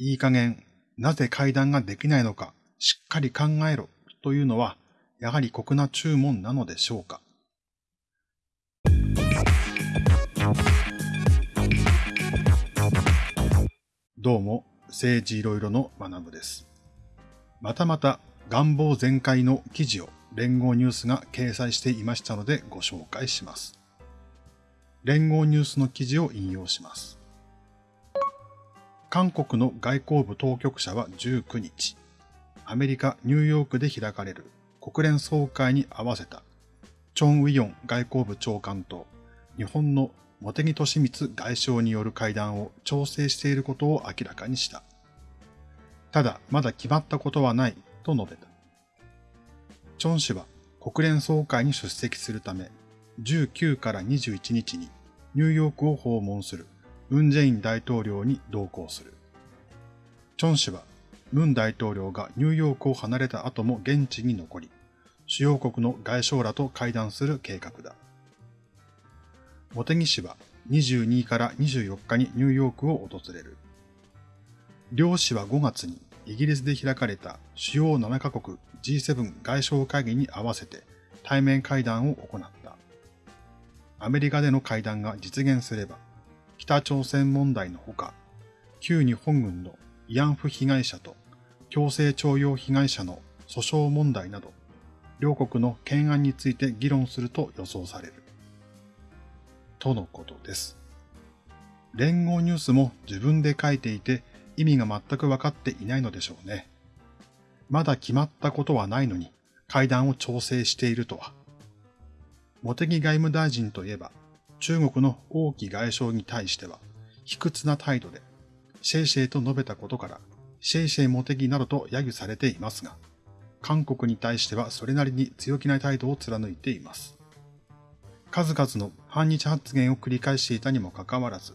いい加減、なぜ会談ができないのか、しっかり考えろというのは、やはり酷な注文なのでしょうか。どうも、政治いろいろの学部です。またまた願望全開の記事を連合ニュースが掲載していましたのでご紹介します。連合ニュースの記事を引用します。韓国の外交部当局者は19日、アメリカ・ニューヨークで開かれる国連総会に合わせた、チョン・ウィヨン外交部長官と日本の茂木敏光外相による会談を調整していることを明らかにした。ただ、まだ決まったことはないと述べた。チョン氏は国連総会に出席するため、19から21日にニューヨークを訪問するムン・ジェイン大統領に同行する。チョン氏はムン大統領がニューヨークを離れた後も現地に残り、主要国の外相らと会談する計画だ。茂木氏は22から24日にニューヨークを訪れる。両氏は5月にイギリスで開かれた主要7カ国 G7 外相会議に合わせて対面会談を行った。アメリカでの会談が実現すれば、北朝鮮問題のほか、旧日本軍の慰安婦被害者と強制徴用被害者の訴訟問題など、両国の懸案について議論すると予想される。とのことです。連合ニュースも自分で書いていて意味が全く分かっていないのでしょうね。まだ決まったことはないのに会談を調整しているとは。茂木外務大臣といえば中国の王毅外相に対しては卑屈な態度でシェイシェイと述べたことからシェイシェイ茂木などと揶揄されていますが、韓国に対してはそれなりに強気な態度を貫いています。数々の反日発言を繰り返していたにもかかわらず、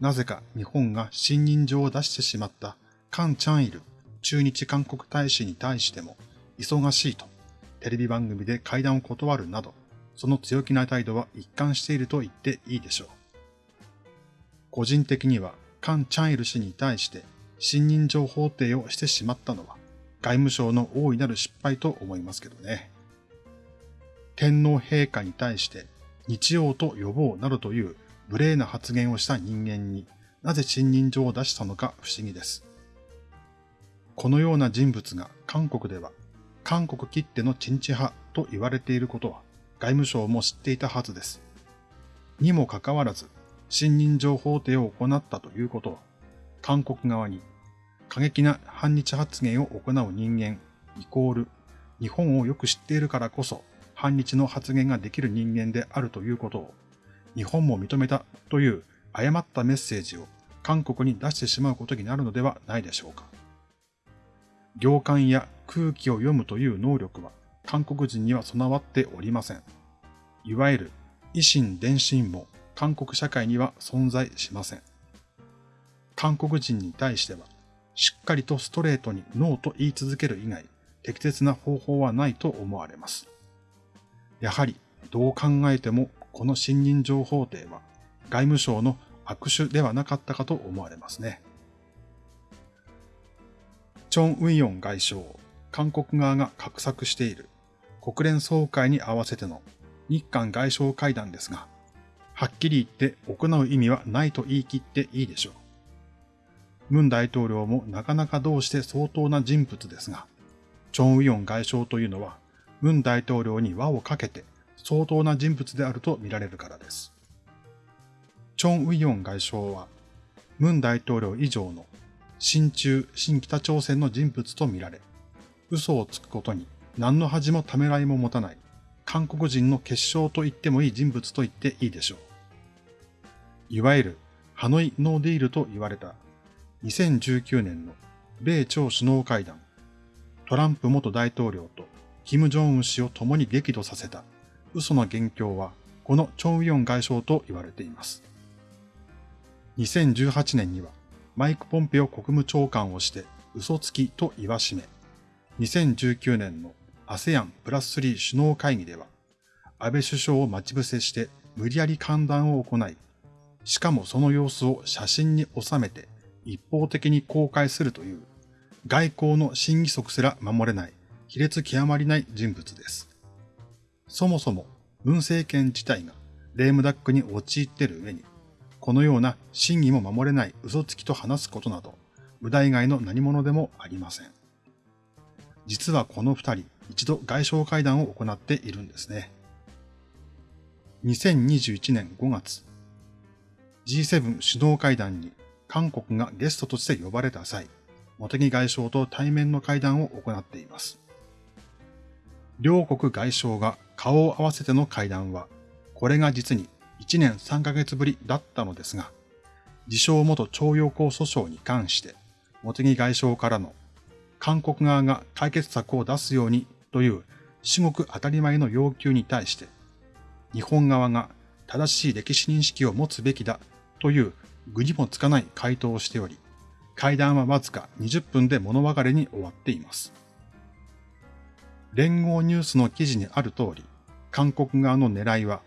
なぜか日本が信任状を出してしまったカン・チャンイル駐日韓国大使に対しても忙しいとテレビ番組で会談を断るなど、その強気な態度は一貫していると言っていいでしょう。個人的にはカン・チャンイル氏に対して信任状法廷をしてしまったのは外務省の大いなる失敗と思いますけどね。天皇陛下に対して日曜と呼ぼうなどという無礼な発言をした人間になぜ信任状を出したのか不思議です。このような人物が韓国では韓国きってのチンチ派と言われていることは外務省も知っていたはずです。にもかかわらず、信任状法廷を行ったということは、韓国側に過激な反日発言を行う人間イコール日本をよく知っているからこそ反日の発言ができる人間であるということを、日本も認めたという誤ったメッセージを韓国に出してしまうことになるのではないでしょうか。行間や空気を読むという能力は韓国人には備わっておりません。いわゆる維新伝心も韓国社会には存在しません。韓国人に対しては、しっかりとストレートにノーと言い続ける以外、適切な方法はないと思われます。やはりどう考えてもこの信任情報廷は外務省の握手ではなかったかと思われますね。チョン・ウィヨン外相、韓国側が画策している国連総会に合わせての日韓外相会談ですが、はっきり言って行う意味はないと言い切っていいでしょう。ムン大統領もなかなかどうして相当な人物ですが、チョン・ウィヨン外相というのはムン大統領に輪をかけて相当な人物であると見られるからです。チョン・ウィヨン外相は、ムン大統領以上の親中、新北朝鮮の人物と見られ、嘘をつくことに何の恥もためらいも持たない。韓国人の結晶と言ってもいい人物と言っていいでしょう。いわゆるハノイノーディールと言われた。2019年の米朝首脳会談、トランプ元大統領と金正恩氏を共に激怒させた。嘘の元凶はこのチョン・ウィヨン外相と言われています。2018年にはマイク・ポンペオ国務長官をして嘘つきと言わしめ、2019年の ASEAN プラス3首脳会議では安倍首相を待ち伏せして無理やり歓談を行い、しかもその様子を写真に収めて一方的に公開するという外交の審議則すら守れない卑劣極まりない人物です。そもそも文政権自体がレームダックに陥っている上に、このような真偽も守れない嘘つきと話すことなど、無駄以外の何者でもありません。実はこの二人、一度外相会談を行っているんですね。2021年5月、G7 首脳会談に韓国がゲストとして呼ばれた際、茂木外相と対面の会談を行っています。両国外相が顔を合わせての会談は、これが実に1年3ヶ月ぶりだったのですが、自称元徴用工訴訟に関して、茂木外相からの韓国側が解決策を出すようにという至極当たり前の要求に対して、日本側が正しい歴史認識を持つべきだという具にもつかない回答をしており、会談はわずか20分で物別れに終わっています。連合ニュースの記事にある通り、韓国側の狙いは、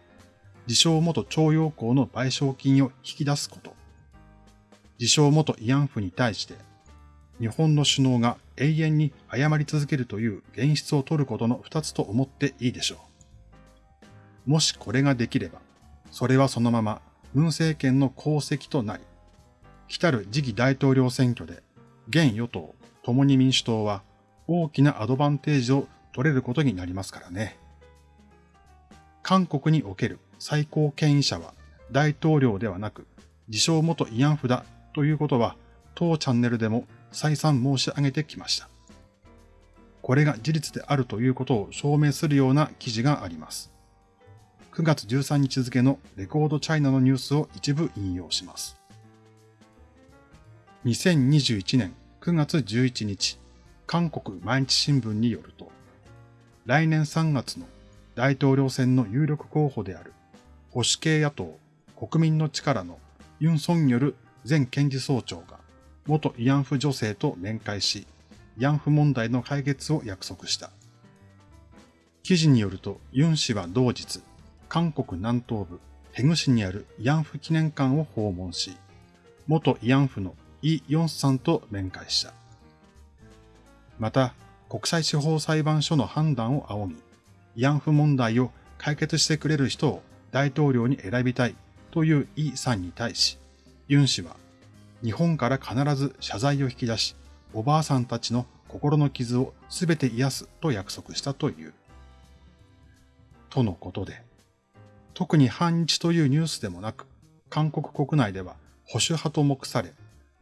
自称元徴用工の賠償金を引き出すこと。自称元慰安婦に対して、日本の首脳が永遠に謝り続けるという現実を取ることの二つと思っていいでしょう。もしこれができれば、それはそのまま文政権の功績となり、来たる次期大統領選挙で、現与党、共に民主党は大きなアドバンテージを取れることになりますからね。韓国における最高権威者は大統領ではなく、自称元慰安婦だということは、当チャンネルでも再三申し上げてきました。これが事実であるということを証明するような記事があります。9月13日付のレコードチャイナのニュースを一部引用します。2021年9月11日、韓国毎日新聞によると、来年3月の大統領選の有力候補である保守系野党国民の力のユン・ソンニョル前検事総長が元慰安婦女性と面会し、慰安婦問題の解決を約束した。記事によるとユン氏は同日、韓国南東部ヘグ市にある慰安婦記念館を訪問し、元慰安婦のイ・ヨンスさんと面会した。また、国際司法裁判所の判断を仰ぎ、慰安婦問題を解決してくれる人を大統領に選びたいというイさんに対し、ユン氏は日本から必ず謝罪を引き出し、おばあさんたちの心の傷をすべて癒すと約束したという。とのことで、特に反日というニュースでもなく、韓国国内では保守派と目され、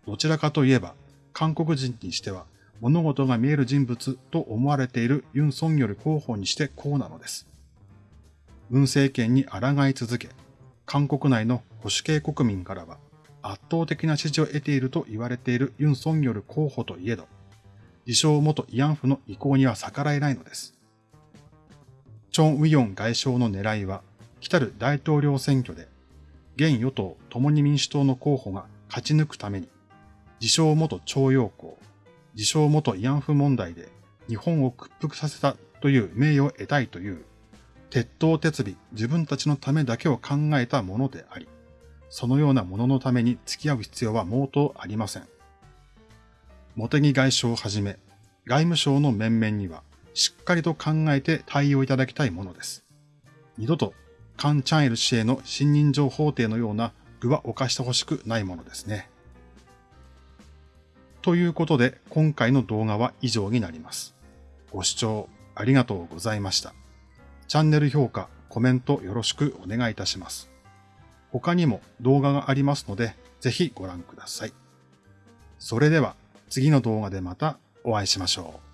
どちらかといえば韓国人にしては物事が見える人物と思われているユン・ソンより候補にしてこうなのです。文政権に抗い続け、韓国内の保守系国民からは圧倒的な支持を得ていると言われているユン・ソンよる候補といえど、自称元慰安婦の意向には逆らえないのです。チョン・ウィヨン外相の狙いは、来たる大統領選挙で、現与党共に民主党の候補が勝ち抜くために、自称元徴用工、自称元慰安婦問題で日本を屈服させたという名誉を得たいという、鉄頭鉄尾自分たちのためだけを考えたものであり、そのようなもののために付き合う必要は毛頭ありません。茂木外相をはじめ、外務省の面々にはしっかりと考えて対応いただきたいものです。二度とカン・チャンエル氏への信任状法廷のような具は犯してほしくないものですね。ということで、今回の動画は以上になります。ご視聴ありがとうございました。チャンネル評価、コメントよろしくお願いいたします。他にも動画がありますので、ぜひご覧ください。それでは次の動画でまたお会いしましょう。